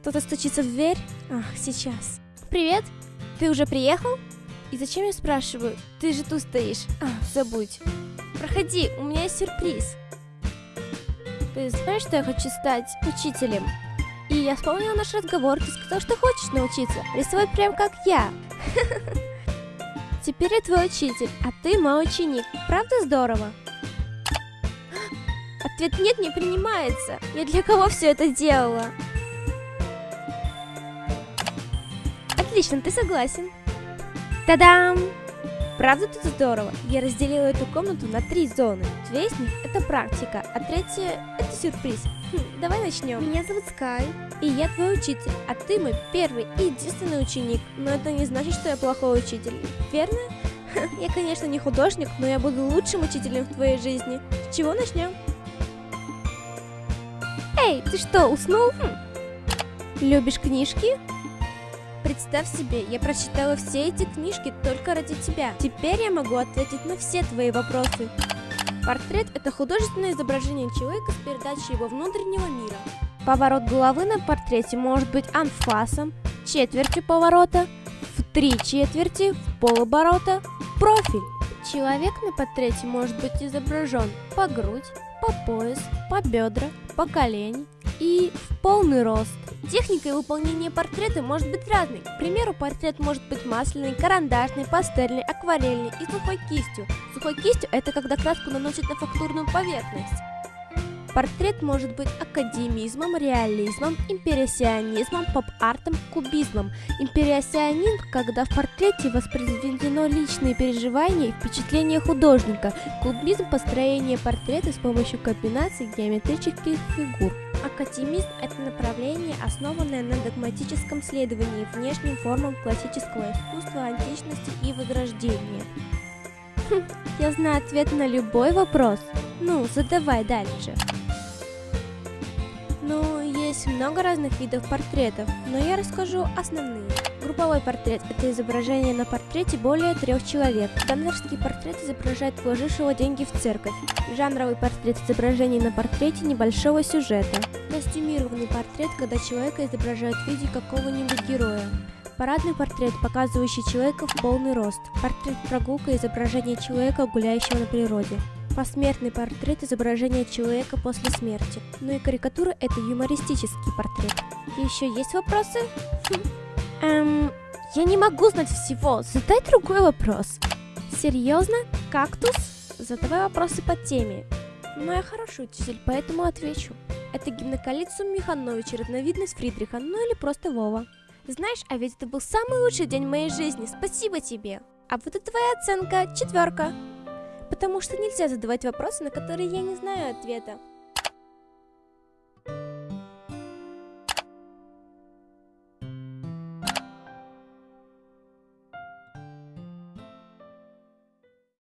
Кто-то стучится в дверь? Ах, сейчас. Привет, ты уже приехал? И зачем я спрашиваю? Ты же тут стоишь. А, забудь. Проходи, у меня есть сюрприз. Ты знаешь, что я хочу стать учителем? И я вспомнила наш разговор, ты сказал, что хочешь научиться рисовать прям как я. Теперь я твой учитель, а ты мой ученик. Правда здорово? Ответ нет не принимается. Я для кого все это делала? Отлично, ты согласен. Та-дам! Правда тут здорово? Я разделила эту комнату на три зоны. Две из них это практика, а третья это сюрприз. Хм, давай начнем. Меня зовут Скай, и я твой учитель, а ты мой первый и единственный ученик. Но это не значит, что я плохой учитель, верно? Я, конечно, не художник, но я буду лучшим учителем в твоей жизни. С чего начнем? Эй, ты что, уснул? Хм. Любишь книжки? Представь себе, я прочитала все эти книжки только ради тебя. Теперь я могу ответить на все твои вопросы. Портрет – это художественное изображение человека с передачей его внутреннего мира. Поворот головы на портрете может быть анфасом, четвертью поворота, в три четверти, в полоборота, профиль. Человек на портрете может быть изображен по грудь, по пояс, по бедра, по колени и в полный рост. Техника выполнения портрета может быть разной. К примеру, портрет может быть масляный, карандашный, пастельный, акварельный и сухой кистью. Сухой кистью – это когда краску наносят на фактурную поверхность. Портрет может быть академизмом, реализмом, импрессионизмом, поп-артом, кубизмом. Импрессионизм, когда в портрете воспроизведено личные переживания и впечатления художника. Кубизм – построение портрета с помощью комбинаций геометрических фигур. Академизм – это направление, основанное на догматическом следовании внешним формам классического искусства античности и возрождения. Хм, я знаю ответ на любой вопрос. Ну, задавай дальше. Ну, есть много разных видов портретов, но я расскажу основные. Групповой портрет – это изображение на портрете более трех человек. Гомерский портрет изображает вложившего деньги в церковь. Жанровый портрет – изображение на портрете небольшого сюжета. Костюмированный портрет, когда человека изображают в виде какого-нибудь героя. Парадный портрет, показывающий человека в полный рост. Портрет прогулка – изображение человека, гуляющего на природе посмертный портрет изображения человека после смерти. Ну и карикатура – это юмористический портрет. Еще есть вопросы? Эм, я не могу знать всего. Задай другой вопрос. Серьезно? Кактус? Задавай вопросы по теме. Ну, я хороший учитель, поэтому отвечу. Это гимноколицум Миханович, разновидность Фридриха, ну или просто Вова. Знаешь, а ведь это был самый лучший день моей жизни, спасибо тебе. А вот это твоя оценка, четверка потому что нельзя задавать вопросы, на которые я не знаю ответа.